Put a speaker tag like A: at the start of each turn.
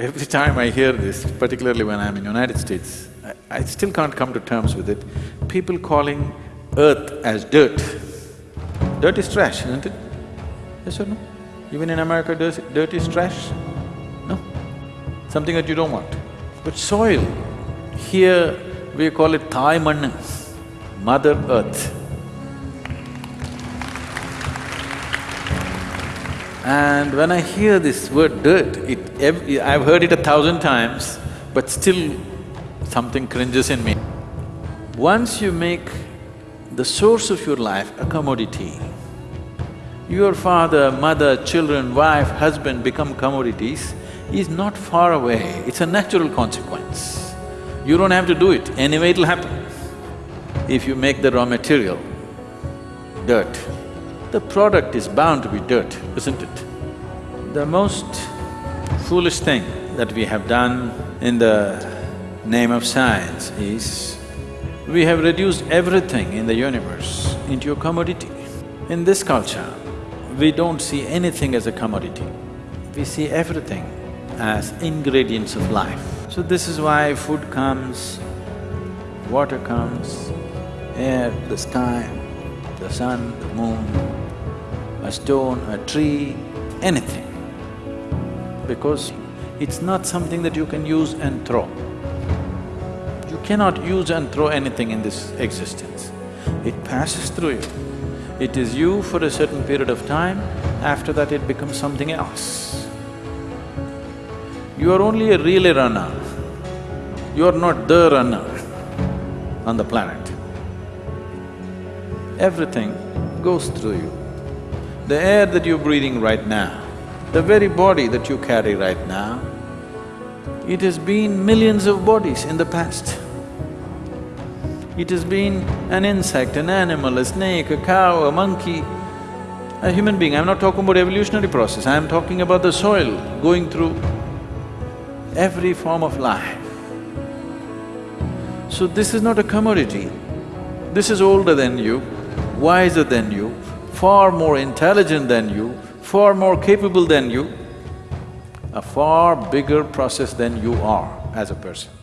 A: Every time I hear this, particularly when I'm in United States, I, I still can't come to terms with it. People calling earth as dirt. Dirt is trash, isn't it? Yes or no? Even in America, dirt is trash? No? Something that you don't want. But soil, here we call it Thai Mother Earth. And when I hear this word dirt, it… I've heard it a thousand times, but still something cringes in me. Once you make the source of your life a commodity, your father, mother, children, wife, husband become commodities, is not far away, it's a natural consequence. You don't have to do it, anyway it'll happen. If you make the raw material, dirt, the product is bound to be dirt, isn't it? The most foolish thing that we have done in the name of science is we have reduced everything in the universe into a commodity. In this culture, we don't see anything as a commodity. We see everything as ingredients of life. So this is why food comes, water comes, air, the sky, the sun, the moon, a stone, a tree, anything. Because it's not something that you can use and throw. You cannot use and throw anything in this existence. It passes through you. It is you for a certain period of time, after that it becomes something else. You are only a relay runner. You are not the runner on the planet. Everything goes through you. The air that you're breathing right now, the very body that you carry right now, it has been millions of bodies in the past. It has been an insect, an animal, a snake, a cow, a monkey, a human being. I'm not talking about evolutionary process, I'm talking about the soil going through every form of life. So this is not a commodity. This is older than you, wiser than you, far more intelligent than you, far more capable than you, a far bigger process than you are as a person.